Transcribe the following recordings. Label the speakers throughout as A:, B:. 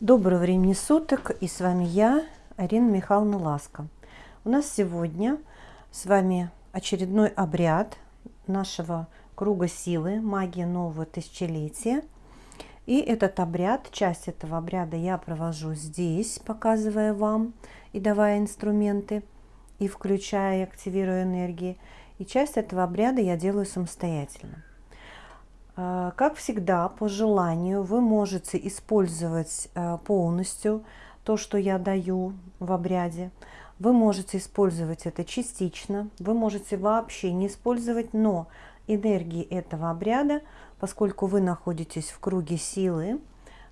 A: Доброго времени суток, и с вами я, Арина Михайловна Ласка. У нас сегодня с вами очередной обряд нашего круга силы, магия нового тысячелетия. И этот обряд, часть этого обряда я провожу здесь, показывая вам и давая инструменты, и включая, активируя энергии. И часть этого обряда я делаю самостоятельно. А, как всегда, по желанию вы можете использовать а, полностью то, что я даю в обряде. Вы можете использовать это частично, вы можете вообще не использовать, но энергии этого обряда, поскольку вы находитесь в круге силы,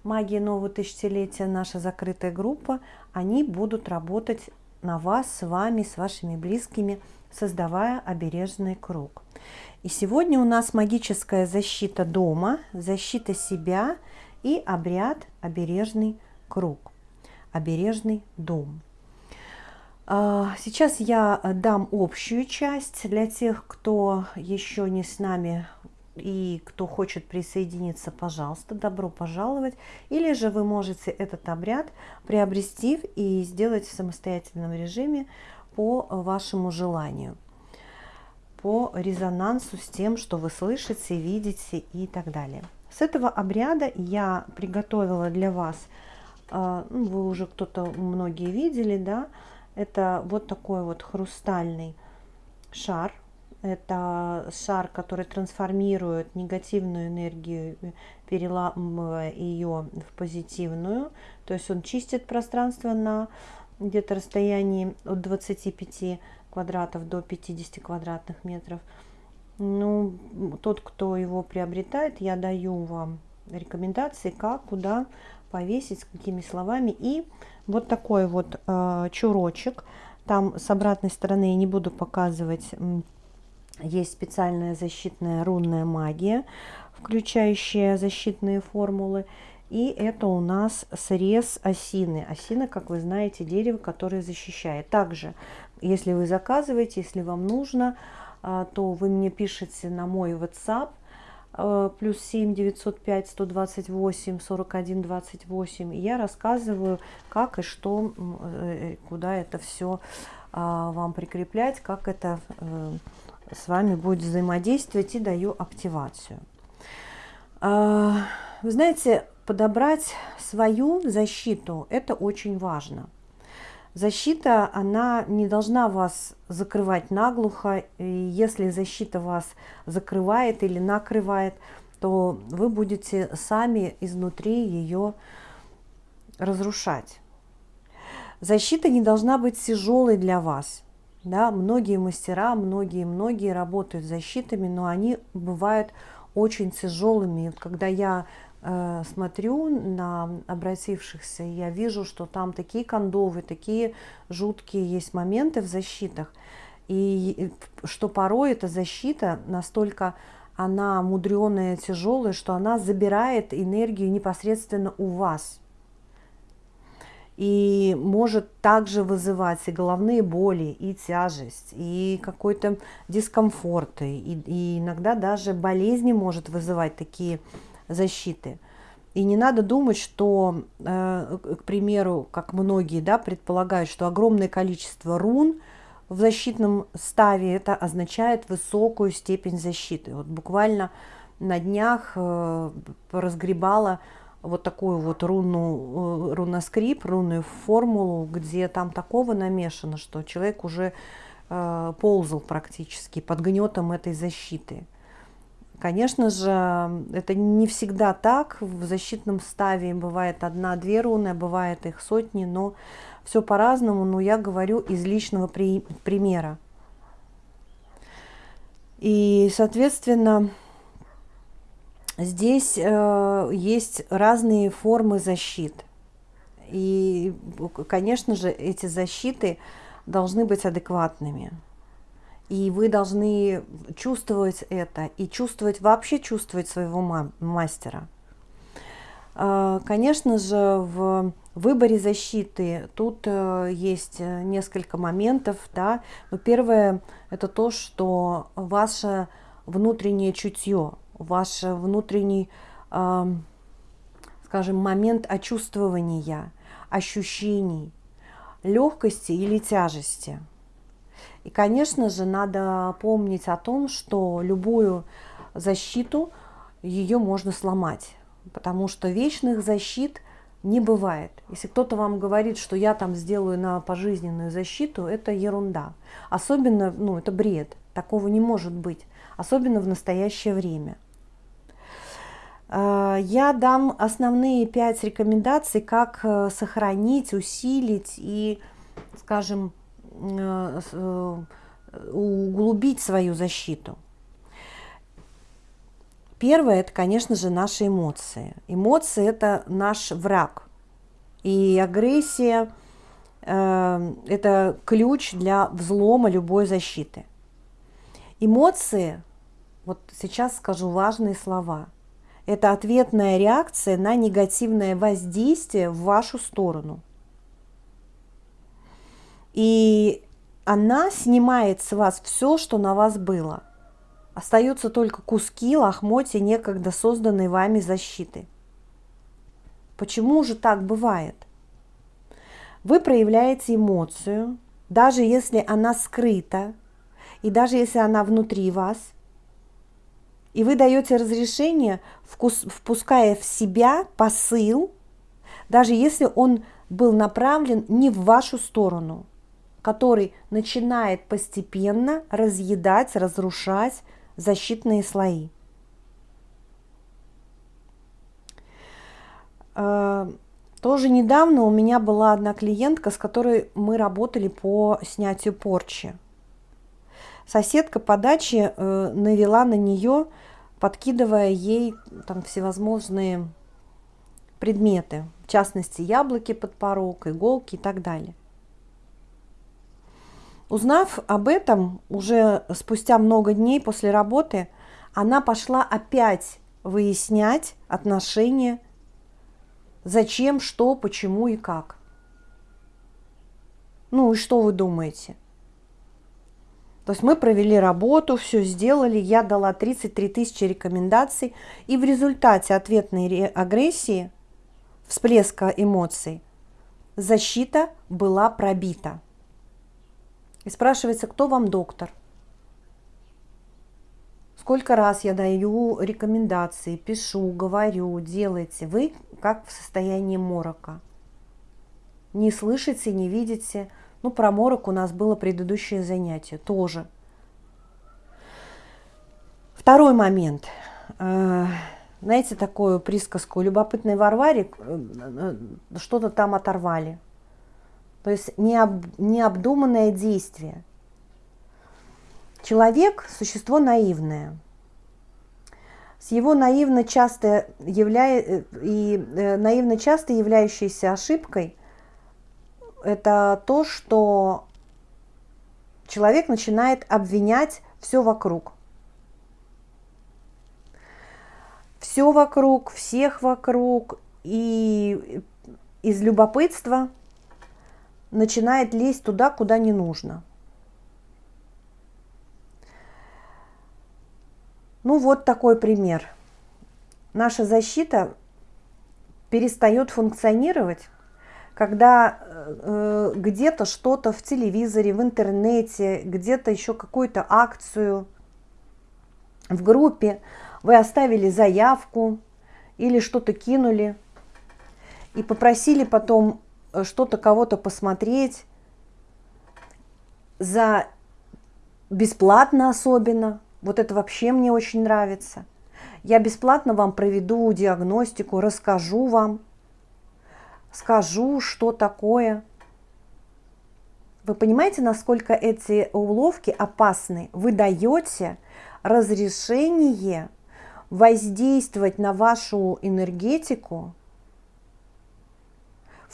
A: магия нового тысячелетия, наша закрытая группа, они будут работать на вас, с вами, с вашими близкими, создавая обережный круг. И сегодня у нас магическая защита дома, защита себя и обряд обережный круг, обережный дом. А, сейчас я дам общую часть для тех, кто еще не с нами и кто хочет присоединиться, пожалуйста, добро пожаловать. Или же вы можете этот обряд приобрести и сделать в самостоятельном режиме по вашему желанию по резонансу с тем, что вы слышите, видите и так далее. С этого обряда я приготовила для вас, а, ну, вы уже кто-то, многие видели, да, это вот такой вот хрустальный шар. Это шар, который трансформирует негативную энергию, переламывая ее в позитивную. То есть он чистит пространство на где-то расстоянии от 25 квадратов до 50 квадратных метров. Ну, тот, кто его приобретает, я даю вам рекомендации, как, куда повесить, с какими словами. И вот такой вот э, чурочек. Там с обратной стороны я не буду показывать. Есть специальная защитная рунная магия, включающая защитные формулы. И это у нас срез осины. Осина, как вы знаете, дерево, которое защищает. Также если вы заказываете, если вам нужно, а, то вы мне пишете на мой WhatsApp а, плюс 7 905 128 41 28 и я рассказываю как и что э, куда это все а, вам прикреплять как это э, с вами будет взаимодействовать и даю активацию вы знаете подобрать свою защиту это очень важно Защита, она не должна вас закрывать наглухо. И если защита вас закрывает или накрывает, то вы будете сами изнутри ее разрушать. Защита не должна быть тяжелой для вас. Да, многие мастера, многие-многие работают с защитами, но они бывают очень тяжелыми. Когда я смотрю на обратившихся, я вижу, что там такие кондовы, такие жуткие есть моменты в защитах, и что порой эта защита настолько она мудреная, тяжелая, что она забирает энергию непосредственно у вас. И может также вызывать и головные боли, и тяжесть, и какой-то дискомфорт, и, и иногда даже болезни может вызывать такие защиты. И не надо думать, что, э, к примеру, как многие да, предполагают, что огромное количество рун в защитном ставе это означает высокую степень защиты. Вот буквально на днях э, разгребала вот такую вот руну, э, руноскрип, рунную формулу, где там такого намешано, что человек уже ползал практически под гнетом этой защиты. Конечно же, это не всегда так. В защитном ставе бывает одна-две руны, а бывает их сотни, но все по-разному. Но я говорю из личного при примера. И, соответственно, здесь э, есть разные формы защит. И, конечно же, эти защиты должны быть адекватными. И вы должны чувствовать это и чувствовать, вообще чувствовать своего мастера. А, конечно же, в выборе защиты тут э, есть э, несколько моментов. Да? Но первое – это то, что ваше внутреннее чутье, ваш внутренний, скажем скажем, момент очувствования, ощущений, легкости или тяжести. И, конечно же, надо помнить о том, что любую защиту ее можно сломать, потому что вечных защит не бывает. Если кто-то вам говорит, что я там сделаю на пожизненную защиту, это ерунда. Особенно, ну, это бред. Такого не может быть. Особенно в настоящее время. А, я дам основные пять рекомендаций, как э, сохранить, усилить и, скажем, э, э, углубить свою защиту. Первое – это, конечно же, наши эмоции. Эмоции – это наш враг. И агрессия э, – это ключ для взлома любой защиты. Эмоции, вот сейчас скажу важные слова, это ответная реакция на негативное воздействие в вашу сторону. И она снимает с вас все, что на вас было – Остаются только куски лохмотья некогда созданной вами защиты. Почему же так бывает? Вы проявляете эмоцию, даже если она скрыта, и даже если она внутри вас, и вы даете разрешение, впуская в себя посыл, даже если он был направлен не в вашу сторону, который начинает постепенно разъедать, разрушать защитные слои. Э, тоже недавно у меня была одна клиентка, с которой мы работали по снятию порчи. Соседка по даче э, навела на нее, подкидывая ей там всевозможные предметы, в частности яблоки под порог, иголки и так далее. Узнав об этом, уже спустя много дней после работы, она пошла опять выяснять отношения, зачем, что, почему и как. Ну и что вы думаете? То есть мы провели работу, все сделали, я дала 33 тысячи рекомендаций, и в результате ответной агрессии, всплеска эмоций, защита была пробита. И спрашивается, кто вам доктор? Сколько раз я даю рекомендации, пишу, говорю, делайте. Вы как в состоянии морока. Не слышите, не видите. Ну, про морок у нас было предыдущее занятие тоже. Второй момент. Э, знаете такую присказку? Любопытный Варваре э, э, что-то там оторвали. То есть необ, необдуманное действие. Человек – существо наивное. С его наивно часто, являя, э, и, э, наивно часто являющейся ошибкой это то, что человек начинает обвинять все вокруг. Все вокруг, всех вокруг, и из любопытства – начинает лезть туда, куда не нужно. Ну вот такой пример. Наша защита перестает функционировать, когда э, где-то что-то в телевизоре, в интернете, где-то еще какую-то акцию в группе вы оставили заявку или что-то кинули и попросили потом что-то кого-то посмотреть за бесплатно особенно. Вот это вообще мне очень нравится. Я бесплатно вам проведу диагностику, расскажу вам, скажу, что такое. Вы понимаете, насколько эти уловки опасны? Вы даете разрешение воздействовать на вашу энергетику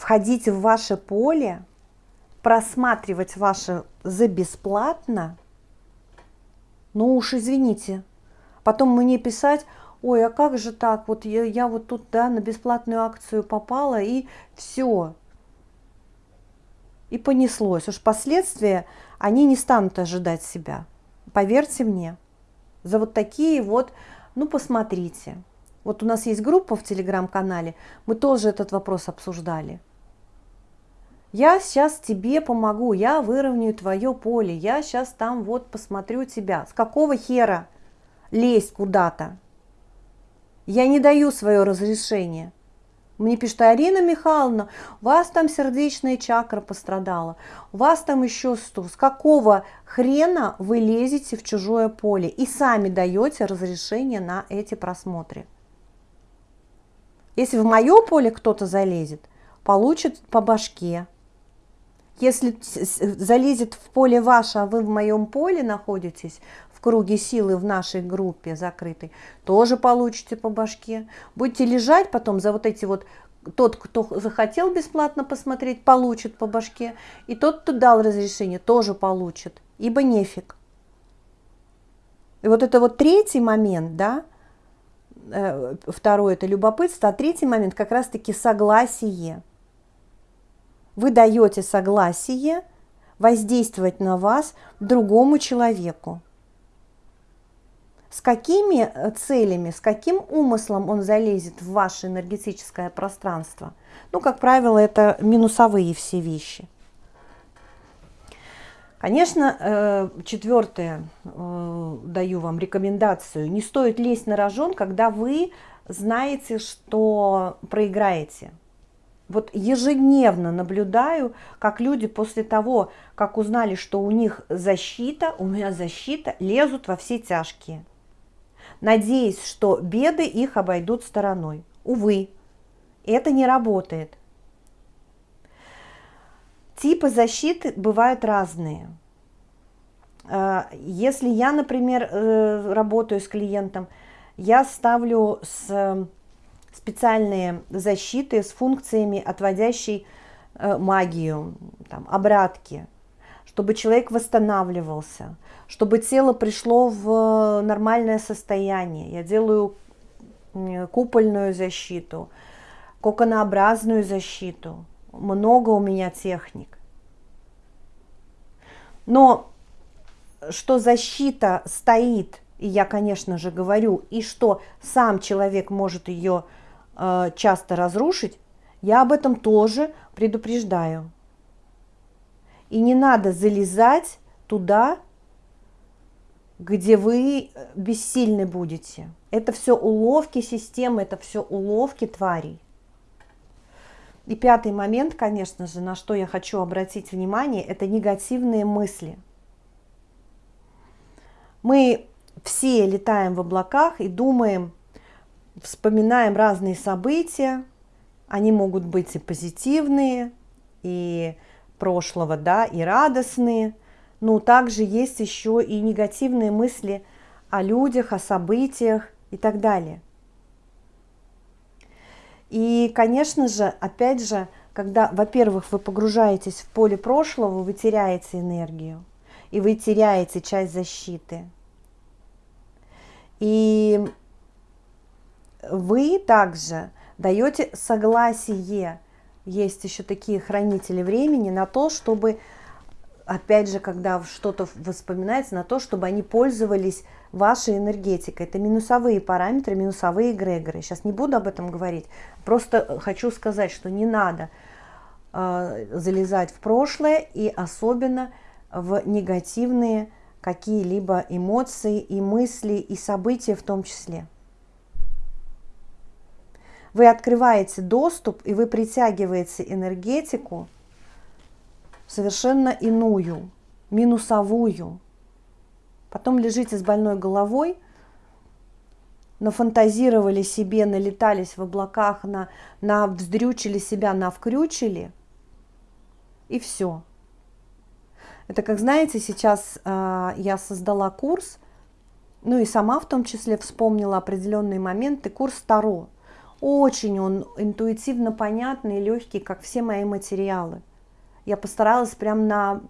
A: входить в ваше поле, просматривать ваше за бесплатно, ну уж извините, потом мне писать, ой, а как же так, вот я, я вот тут да, на бесплатную акцию попала и все. И понеслось. Уж последствия, они не станут ожидать себя. Поверьте мне. За вот такие вот, ну посмотрите. Вот у нас есть группа в телеграм-канале, мы тоже этот вопрос обсуждали. Я сейчас тебе помогу, я выровняю твое поле, я сейчас там вот посмотрю тебя. С какого хера лезть куда-то? Я не даю свое разрешение. Мне пишет, Арина Михайловна, у вас там сердечная чакра пострадала, у вас там еще что, с какого хрена вы лезете в чужое поле и сами даете разрешение на эти просмотры? Если в мое поле кто-то залезет, получит по башке. Если залезет в поле ваше, а вы в моем поле находитесь, в круге силы в нашей группе закрытой, тоже получите по башке. Будете лежать потом за вот эти вот, тот, кто захотел бесплатно посмотреть, получит по башке, и тот, кто дал разрешение, тоже получит, ибо нефиг. И вот это вот третий момент, да, э, второй это любопытство, а третий момент как раз-таки согласие. Вы даете согласие воздействовать на вас другому человеку с какими э, целями, с каким умыслом он залезет в ваше энергетическое пространство. Ну, как правило, это минусовые все вещи. Конечно, э, четвертое, э, даю вам рекомендацию, не стоит лезть на рожон, когда вы знаете, что проиграете. Вот ежедневно наблюдаю, как люди после того, как узнали, что у них защита, у меня защита, лезут во все тяжкие надеясь, что беды их обойдут стороной. Увы, это не работает. Типы защиты бывают разные. А, если я, например, э, работаю с клиентом, я ставлю с специальные защиты с функциями, отводящей э, магию, там, обратки, чтобы человек восстанавливался, чтобы тело пришло в нормальное состояние. Я делаю купольную защиту, коконообразную защиту. Много у меня техник. Но что защита стоит, и я, конечно же, говорю, и что сам человек может ее э, часто разрушить, я об этом тоже предупреждаю. И не надо залезать туда, где вы э, бессильны будете. Это все уловки системы, это все уловки тварей. И пятый момент, конечно же, на что я хочу обратить внимание, это негативные мысли. Мы все летаем в облаках и думаем, вспоминаем разные события, они могут быть и позитивные, и прошлого, да, и радостные, но также есть еще и негативные мысли о людях, о событиях и так далее. И, конечно же, опять же, когда, во-первых, вы погружаетесь в поле прошлого, вы теряете энергию, и вы теряете часть защиты. И вы также даете согласие, есть еще такие хранители времени, на то, чтобы опять же, когда что-то воспоминается, на то, чтобы они пользовались вашей энергетикой. Это минусовые параметры, минусовые эгрегоры. Сейчас не буду об этом говорить, просто хочу сказать, что не надо э, залезать в прошлое и особенно в негативные какие-либо эмоции и мысли и события в том числе. Вы открываете доступ и вы притягиваете энергетику, совершенно иную, минусовую. Потом лежите с больной головой, нафантазировали себе, налетались в облаках, на, на вздрючили себя, на вкрючили, и все. Это как, знаете, сейчас э, я создала курс, ну и сама в том числе вспомнила определенные моменты, курс Таро. Очень он интуитивно понятный, легкий, как все мои материалы. Я постаралась прям на,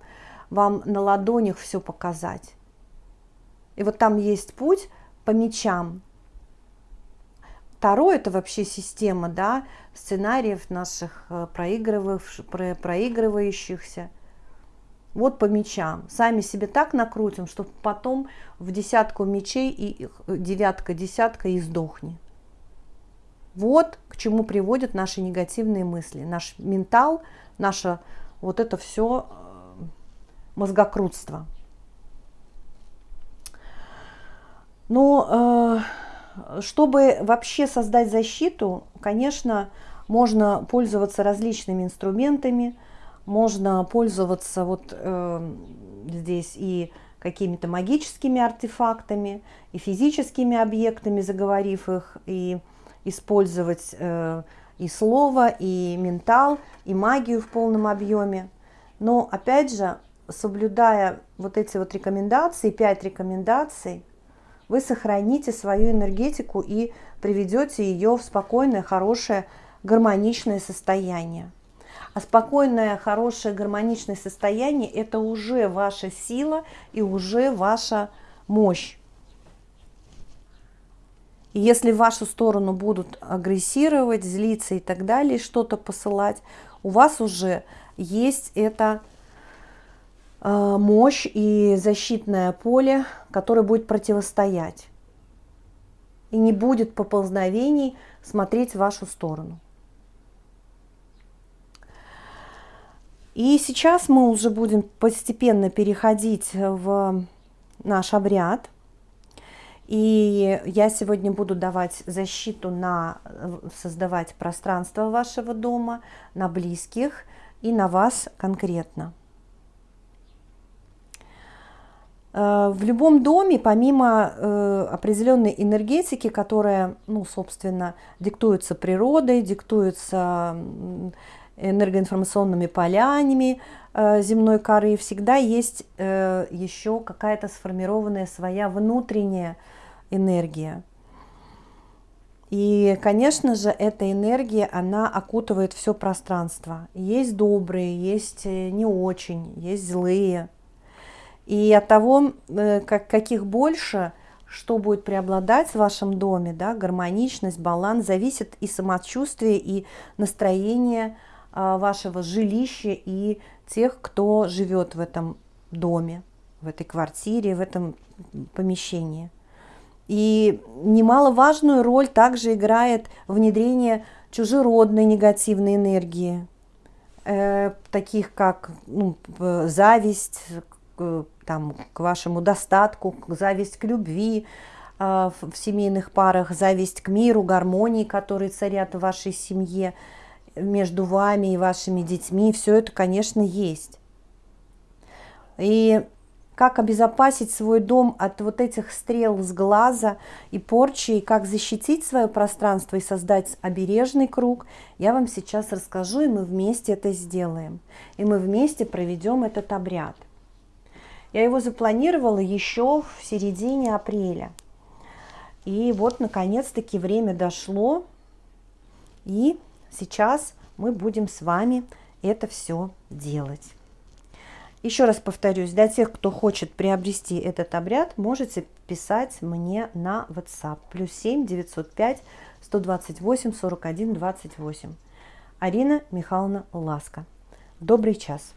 A: вам на ладонях все показать. И вот там есть путь по мечам. Таро – это вообще система да, сценариев наших э, проигрывающихся. Вот по мечам. Сами себе так накрутим, что потом в десятку мечей и девятка, десятка и сдохни. Вот к чему приводят наши негативные мысли. Наш ментал, наше вот это все э, мозгокрутство. Но э, чтобы вообще создать защиту, конечно, можно пользоваться различными инструментами, можно пользоваться вот э, здесь и какими-то магическими артефактами, и физическими объектами, заговорив их, и использовать э, и слово, и ментал, и магию в полном объеме. Но опять же, соблюдая вот эти вот рекомендации, пять рекомендаций, вы сохраните свою энергетику и приведете ее в спокойное, хорошее, гармоничное состояние. А спокойное, хорошее, гармоничное состояние – это уже ваша сила и уже ваша мощь. Если в вашу сторону будут агрессировать, злиться и так далее, что-то посылать, у вас уже есть эта э, мощь и защитное поле, которое будет противостоять. И не будет поползновений смотреть в вашу сторону. И сейчас мы уже будем постепенно переходить в наш обряд – и я сегодня буду давать защиту на создавать пространство вашего дома, на близких и на вас конкретно. Э, в любом доме, помимо э, определенной энергетики, которая, ну, собственно, диктуется природой, диктуется энергоинформационными полями э, земной коры, всегда есть еще какая-то сформированная своя внутренняя энергия. И, конечно же, эта энергия, она окутывает все пространство. Есть добрые, есть э, не очень, есть злые. И от того, э, как, каких больше, что будет преобладать в вашем доме, да, гармоничность, баланс, зависит и самочувствие, и настроение вашего жилища, и тех, кто живет в этом доме, в этой квартире, в этом помещении. И немаловажную роль также играет внедрение чужеродной негативной энергии, э, таких как ну, зависть к, там, к вашему достатку, зависть к любви э, в семейных парах, зависть к миру, гармонии, которые царят в вашей семье, между вами и вашими детьми. Все это, конечно, есть. И как обезопасить свой дом от вот этих стрел с глаза и порчи, и как защитить свое пространство и создать обережный круг, я вам сейчас расскажу, и мы вместе это сделаем. И мы вместе проведем этот обряд. Я его запланировала еще в середине апреля. И вот, наконец-таки, время дошло, и сейчас мы будем с вами это все делать. Еще раз повторюсь, для тех, кто хочет приобрести этот обряд, можете писать мне на WhatsApp. Плюс 7 905 128 41 28. Арина Михайловна Ласка. Добрый час.